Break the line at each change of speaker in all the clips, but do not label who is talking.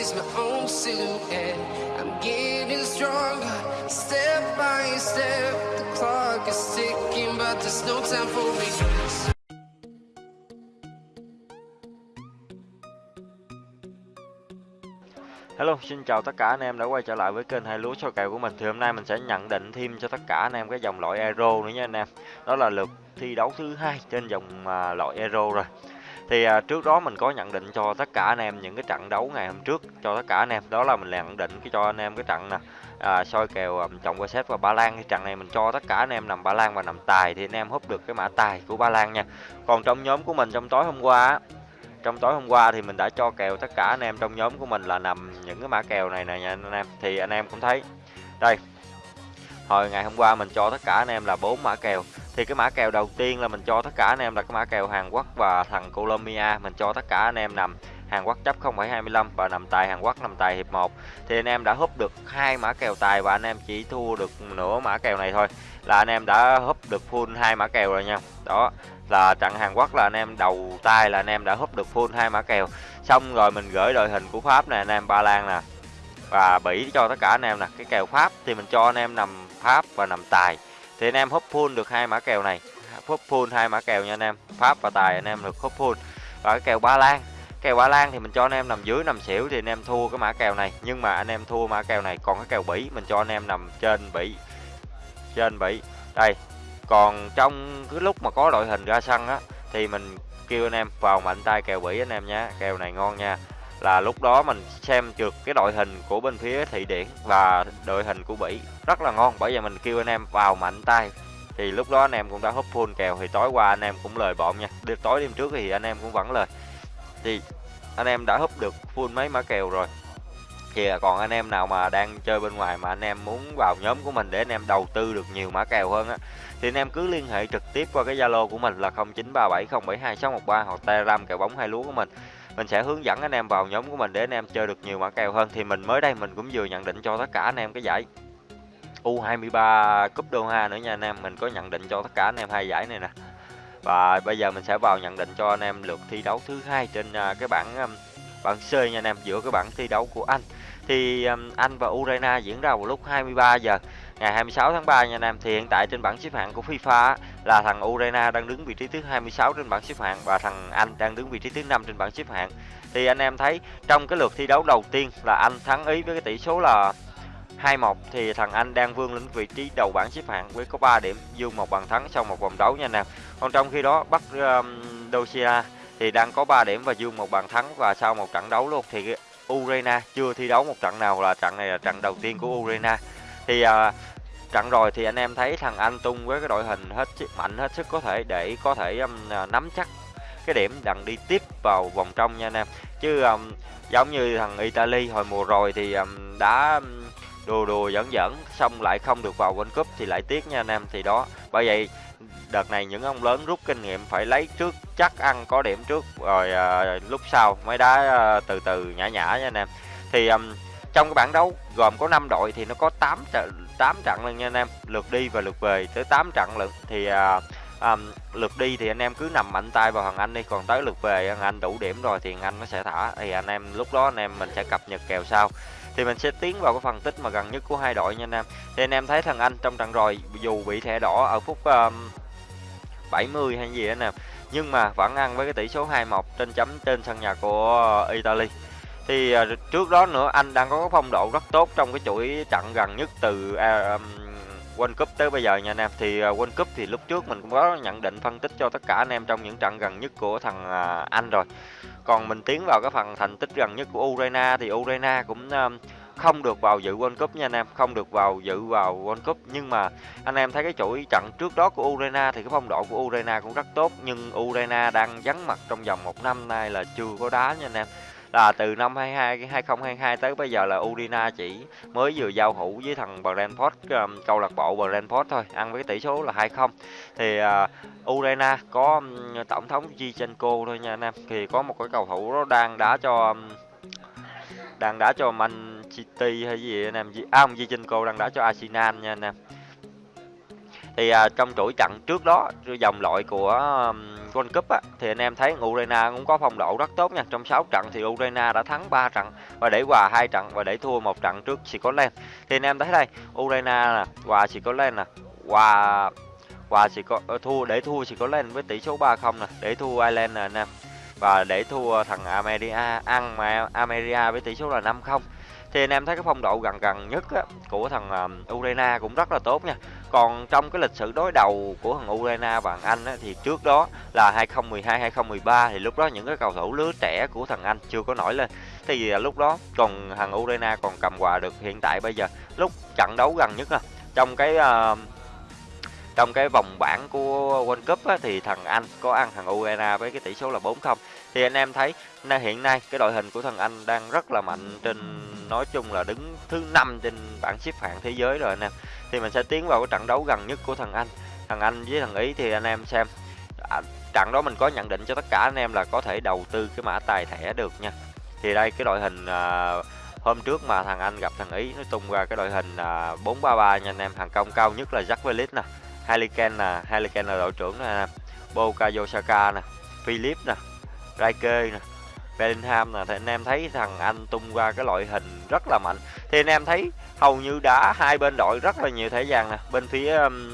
is my own silhouette. I'm getting stronger, step by step. The clock is ticking, but there's no time for me.
Hello, xin chào tất cả anh em đã quay trở lại với kênh hai lúa soi kèo của mình. Thì hôm nay mình sẽ nhận định thêm cho tất cả anh em cái dòng loại Euro nữa nha anh em. Đó là lượt thi đấu thứ hai trên dòng à, loại Euro rồi. Thì à, trước đó mình có nhận định cho tất cả anh em những cái trận đấu ngày hôm trước cho tất cả anh em. Đó là mình nhận định cái cho anh em cái trận nè. À, soi kèo um, chồng qua xếp và Ba Lan thì trận này mình cho tất cả anh em nằm Ba Lan và nằm tài thì anh em húp được cái mã tài của Ba Lan nha. Còn trong nhóm của mình trong tối hôm qua trong tối hôm qua thì mình đã cho kèo tất cả anh em trong nhóm của mình là nằm những cái mã kèo này nè nha anh em thì anh em cũng thấy đây hồi ngày hôm qua mình cho tất cả anh em là bốn mã kèo thì cái mã kèo đầu tiên là mình cho tất cả anh em là cái mã kèo Hàn Quốc và thằng Colombia mình cho tất cả anh em nằm Hàn Quốc chấp 0,25 và nằm tài Hàn Quốc nằm tài hiệp 1 thì anh em đã húp được hai mã kèo tài và anh em chỉ thua được nửa mã kèo này thôi là anh em đã húp được full hai mã kèo rồi nha đó là trận Hàn Quốc là anh em đầu tay là anh em đã húp được full hai mã kèo xong rồi mình gửi đội hình của Pháp nè anh em Ba Lan nè và Bỉ cho tất cả anh em nè cái kèo Pháp thì mình cho anh em nằm Pháp và nằm tài thì anh em húp full được hai mã kèo này. Húp full hai mã kèo nha anh em. Pháp và tài anh em được húp full và cái kèo Ba Lan. Kèo Ba Lan thì mình cho anh em nằm dưới nằm xỉu thì anh em thua cái mã kèo này. Nhưng mà anh em thua mã kèo này, còn cái kèo Bỉ mình cho anh em nằm trên Bỉ. Trên Bỉ. Đây. Còn trong cái lúc mà có đội hình ra sân á, thì mình kêu anh em vào mạnh tay kèo bỉ anh em nhé kèo này ngon nha là lúc đó mình xem được cái đội hình của bên phía thị điển và đội hình của bỉ. Rất là ngon, bởi vì mình kêu anh em vào mạnh tay. Thì lúc đó anh em cũng đã húp full kèo, thì tối qua anh em cũng lời bọn nha. Đêm tối đêm trước thì anh em cũng vẫn lời. Thì anh em đã húp được full mấy mã kèo rồi. Thì còn anh em nào mà đang chơi bên ngoài mà anh em muốn vào nhóm của mình để anh em đầu tư được nhiều mã kèo hơn á, thì anh em cứ liên hệ trực tiếp qua cái Zalo của mình là 0937072613 hoặc Telegram kèo bóng hai lúa của mình. Mình sẽ hướng dẫn anh em vào nhóm của mình để anh em chơi được nhiều mã kèo hơn. Thì mình mới đây mình cũng vừa nhận định cho tất cả anh em cái giải U23 Cúp Doha nữa nha anh em. Mình có nhận định cho tất cả anh em hai giải này nè. Và bây giờ mình sẽ vào nhận định cho anh em lượt thi đấu thứ hai trên à, cái bảng um, bảng C nha anh em, giữa cái bảng thi đấu của Anh. Thì um, Anh và Ukraine diễn ra vào lúc 23 giờ ngày 26 tháng 3 nha anh em thì hiện tại trên bảng xếp hạng của FIFA là thằng Ukraine đang đứng vị trí thứ 26 trên bảng xếp hạng và thằng Anh đang đứng vị trí thứ 5 trên bảng xếp hạng. Thì anh em thấy trong cái lượt thi đấu đầu tiên là Anh thắng Ý với cái tỷ số là 2-1 thì thằng Anh đang vươn lên vị trí đầu bảng xếp hạng với có 3 điểm dương một bàn thắng sau một vòng đấu nha anh em. Còn trong khi đó Bắc um, Dosia thì đang có 3 điểm và dương một bàn thắng và sau một trận đấu luôn. Thì Urena chưa thi đấu một trận nào là trận này là trận đầu tiên của Urena thì à, trận rồi thì anh em thấy thằng Anh tung với cái đội hình hết sức mạnh hết sức có thể để có thể um, à, nắm chắc cái điểm đằng đi tiếp vào vòng trong nha anh em. Chứ um, giống như thằng Italy hồi mùa rồi thì um, đã um, đùa đùa dẫn dẫn xong lại không được vào World Cup thì lại tiếc nha anh em. Thì đó bởi vậy đợt này những ông lớn rút kinh nghiệm phải lấy trước chắc ăn có điểm trước rồi uh, lúc sau mới đá uh, từ từ nhã nhã nha anh em. Thì um, trong cái bảng đấu gồm có 5 đội thì nó có 8 trận 8 trận lần nha anh em lượt đi và lượt về tới 8 trận lận. Thì à, à, lượt đi thì anh em cứ nằm mạnh tay vào thằng anh đi còn tới lượt về thằng anh đủ điểm rồi thì thằng anh nó sẽ thả. Thì anh em lúc đó anh em mình sẽ cập nhật kèo sau. Thì mình sẽ tiến vào cái phân tích mà gần nhất của hai đội nha anh em. Thì anh em thấy thằng anh trong trận rồi dù bị thẻ đỏ ở phút um, 70 hay gì anh em nhưng mà vẫn ăn với cái tỷ số 2-1 trên chấm trên sân nhà của Italy thì uh, trước đó nữa anh đang có phong độ rất tốt trong cái chuỗi trận gần nhất từ uh, um, World Cup tới bây giờ nha anh em. Thì uh, World Cup thì lúc trước mình cũng có nhận định phân tích cho tất cả anh em trong những trận gần nhất của thằng uh, Anh rồi. Còn mình tiến vào cái phần thành tích gần nhất của Ukraine thì Ukraine cũng uh, không được vào dự World Cup nha anh em không được vào dự vào World Cup. Nhưng mà anh em thấy cái chuỗi trận trước đó của Ukraine thì cái phong độ của Ukraine cũng rất tốt nhưng Ukraine đang vắng mặt trong vòng một năm nay là chưa có đá nha anh em là từ năm 22 2022 tới bây giờ là Udina chỉ mới vừa giao hữu với thằng Brentford um, câu lạc bộ Brentford thôi ăn với tỷ số là 2-0 thì uh, Udina có um, tổng thống Zinchenko thôi nha anh em. Thì có một cái cầu thủ đó đang đá cho um, đang đá cho Man City hay gì anh em? À ông Zinchenko đang đá cho Arsenal nha anh em. Thì uh, trong chuỗi trận trước đó dòng loại của um, World Cup á, thì anh em thấy Ukraine cũng có phong độ rất tốt nha. Trong 6 trận thì Ukraine đã thắng 3 trận và để hòa hai trận và để thua một trận trước Scotland. Thì anh em thấy đây, Ukraine nè, hòa Scotland nè, hòa hòa chỉ có ờ, thua để thua chỉ có lên với tỷ số 3-0 nè, để thua Ireland nè anh em. Và để thua thằng America ăn mà America với tỷ số là 5-0 thì anh em thấy cái phong độ gần gần nhất á, của thằng uh, Ukraine cũng rất là tốt nha. Còn trong cái lịch sử đối đầu của thằng Ukraine và thằng Anh á, thì trước đó là 2012 2013 thì lúc đó những cái cầu thủ lứa trẻ của thằng Anh chưa có nổi lên. Thì uh, lúc đó còn thằng Ukraine còn cầm quà được hiện tại bây giờ. Lúc trận đấu gần nhất là trong cái uh, trong cái vòng bảng của World Cup á, thì thằng Anh có ăn thằng Ukraine với cái tỷ số là 4-0 thì anh em thấy hiện nay cái đội hình của thằng Anh đang rất là mạnh trên nói chung là đứng thứ năm trên bảng xếp hạng thế giới rồi anh em. Thì mình sẽ tiến vào cái trận đấu gần nhất của thằng Anh. Thằng Anh với thằng Ý thì anh em xem. À, trận đó mình có nhận định cho tất cả anh em là có thể đầu tư cái mã tài thẻ được nha. Thì đây cái đội hình à, hôm trước mà thằng Anh gặp thằng Ý nó tung ra cái đội hình à, 433 nha anh em. Hàng công cao nhất là Jack Velis nè Haliken nè Haliken là đội trưởng nè Bukayo Yosaka nè Philip nè Raike nè Bellingham nè thì anh em thấy thằng Anh tung ra cái loại hình rất là mạnh. Thì anh em thấy hầu như đã hai bên đội rất là nhiều thẻ vàng nè. Bên phía um,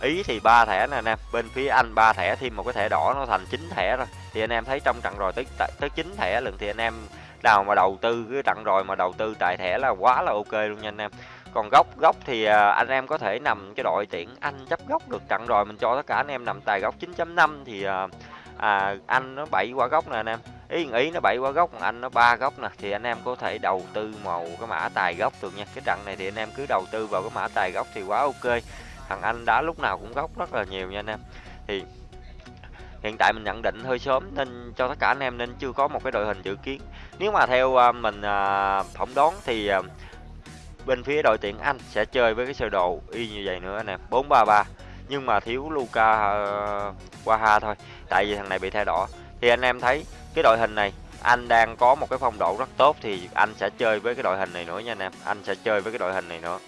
Ý thì ba thẻ nè anh em bên phía Anh ba thẻ thêm một cái thẻ đỏ nó thành chín thẻ rồi. Thì anh em thấy trong trận rồi tới tới chín thẻ lần thì anh em nào mà đầu tư cái trận rồi mà đầu tư tài thẻ là quá là ok luôn nha anh em. Còn góc góc thì à, anh em có thể nằm cái đội tuyển anh chấp góc được trận rồi. Mình cho tất cả anh em nằm tài góc 9.5 thì à, à, anh nó bảy qua góc nè anh em. Ý ý nó bảy qua góc còn anh nó ba góc nè. Thì anh em có thể đầu tư màu cái mã tài góc được nha. Cái trận này thì anh em cứ đầu tư vào cái mã tài góc thì quá ok. Thằng anh đá lúc nào cũng góc rất là nhiều nha anh em. Thì hiện tại mình nhận định hơi sớm nên cho tất cả anh em nên chưa có một cái đội hình dự kiến. Nếu mà theo à, mình uh, phỏng đoán thì à, bên phía đội tuyển Anh sẽ chơi với cái sơ đồ y như vậy nữa anh em. 433 nhưng mà thiếu Luka uh, Waha thôi. Tại vì thằng này bị thay đỏ. Thì anh em thấy cái đội hình này anh đang có một cái phong độ rất tốt thì anh sẽ chơi với cái đội hình này nữa nha anh em. Anh sẽ chơi với cái đội hình này nữa.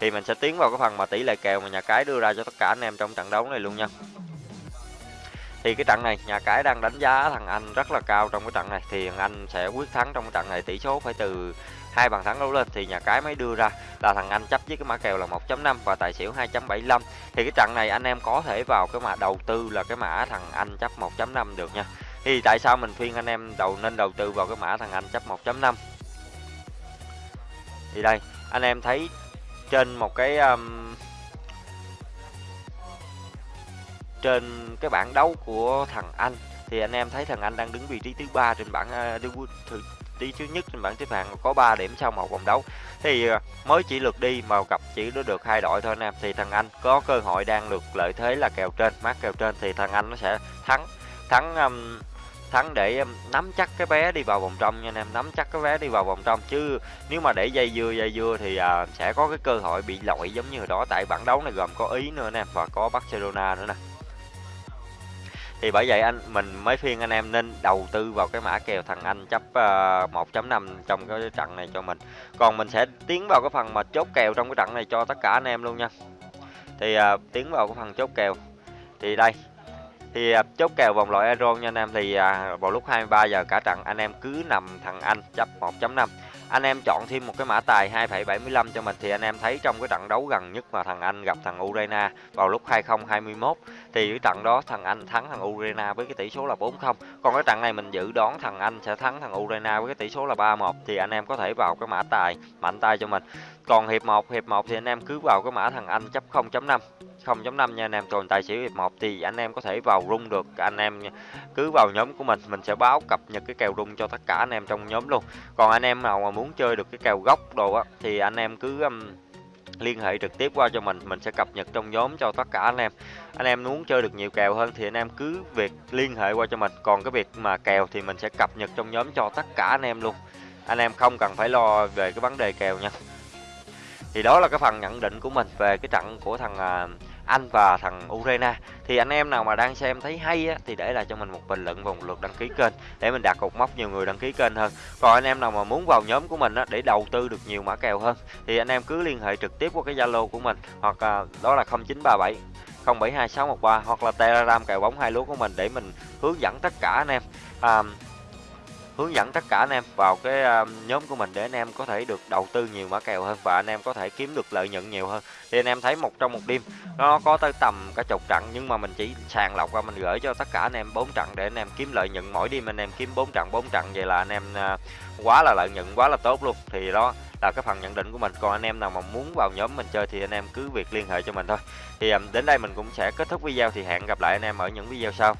Thì mình sẽ tiến vào cái phần mà tỷ lệ kèo mà nhà cái đưa ra cho tất cả anh em trong trận đấu này luôn nha thì cái trận này nhà cái đang đánh giá thằng anh rất là cao trong cái trận này. Thì thằng anh sẽ quyết thắng trong cái trận này tỷ số phải từ hai bàn thắng đấu lên. Thì nhà cái mới đưa ra là thằng anh chấp với cái mã kèo là 1.5 và tài xỉu 2.75 thì cái trận này anh em có thể vào cái mã đầu tư là cái mã thằng anh chấp 1.5 được nha. Thì tại sao mình khuyên anh em đầu nên đầu tư vào cái mã thằng anh chấp 1.5 thì đây anh em thấy trên một cái um, trên cái bảng đấu của thằng anh. Thì anh em thấy thằng anh đang đứng vị trí thứ ba trên bảng uh, tí thứ nhất trên bảng xếp hạng có 3 điểm sau một vòng đấu. Thì à, mới chỉ lượt đi mà gặp chỉ được hai đội thôi anh em. Thì thằng anh có cơ hội đang được lợi thế là kèo trên mát kèo trên. Thì thằng anh nó sẽ thắng thắng um, thắng để um, nắm chắc cái vé đi vào vòng trong nha anh em nắm chắc cái vé đi vào vòng trong. Chứ nếu mà để dây dưa dây dưa thì uh, sẽ có cái cơ hội bị lội giống như đó. Tại bảng đấu này gồm có ý nữa nè và có barcelona nữa nè thì bởi vậy anh mình mới khuyên anh em nên đầu tư vào cái mã kèo thằng anh chấp ờ, uh, 1.5 trong cái trận này cho mình. Còn mình sẽ tiến vào cái phần mà chốt kèo trong cái trận này cho tất cả anh em luôn nha. Thì uh, tiến vào cái phần chốt kèo. Thì đây thì uh, chốt kèo vòng loại euro nha anh em. Thì uh, vào lúc 23 giờ cả trận anh em cứ nằm thằng anh chấp 1.5 anh em chọn thêm một cái mã tài 2,75 cho mình thì anh em thấy trong cái trận đấu gần nhất mà thằng Anh gặp thằng Ukraine vào lúc 2021 thì cái trận đó thằng Anh thắng thằng Ukraine với cái tỷ số là 4-0 còn cái trận này mình dự đoán thằng Anh sẽ thắng thằng Ukraine với cái tỷ số là 3-1 thì anh em có thể vào cái mã tài mạnh tay cho mình. Còn hiệp 1 hiệp 1 thì anh em cứ vào cái mã thằng Anh chấp 0.5 0.5 nha anh em. Còn tài xỉu hiệp 1 thì anh em có thể vào rung được. Anh em cứ vào nhóm của mình mình sẽ báo cập nhật cái kèo rung cho tất cả anh em trong nhóm luôn. Còn anh em nào mà muốn chơi được cái kèo gốc đồ á thì anh em cứ um, liên hệ trực tiếp qua cho mình. Mình sẽ cập nhật trong nhóm cho tất cả anh em. Anh em muốn chơi được nhiều kèo hơn thì anh em cứ việc liên hệ qua cho mình. Còn cái việc mà kèo thì mình sẽ cập nhật trong nhóm cho tất cả anh em luôn. Anh em không cần phải lo về cái vấn đề kèo nha. Thì đó là cái phần nhận định của mình về cái trận của thằng uh, anh và thằng Ukraine thì anh em nào mà đang xem thấy hay á, thì để lại cho mình một bình luận và một lượt đăng ký kênh để mình đạt cột mốc nhiều người đăng ký kênh hơn. Còn anh em nào mà muốn vào nhóm của mình á, để đầu tư được nhiều mã kèo hơn thì anh em cứ liên hệ trực tiếp qua cái Zalo của mình hoặc à, đó là 0937 072613 hoặc là Telegram kèo bóng hai lúa của mình để mình hướng dẫn tất cả anh em. À, hướng dẫn tất cả anh em vào cái nhóm của mình để anh em có thể được đầu tư nhiều mã kèo hơn và anh em có thể kiếm được lợi nhuận nhiều hơn thì anh em thấy một trong một đêm nó có tới tầm cả chục trận nhưng mà mình chỉ sàng lọc qua mình gửi cho tất cả anh em bốn trận để anh em kiếm lợi nhuận mỗi đêm anh em kiếm bốn trận bốn trận vậy là anh em quá là lợi nhuận quá là tốt luôn thì đó là cái phần nhận định của mình còn anh em nào mà muốn vào nhóm mình chơi thì anh em cứ việc liên hệ cho mình thôi thì đến đây mình cũng sẽ kết thúc video thì hẹn gặp lại anh em ở những video sau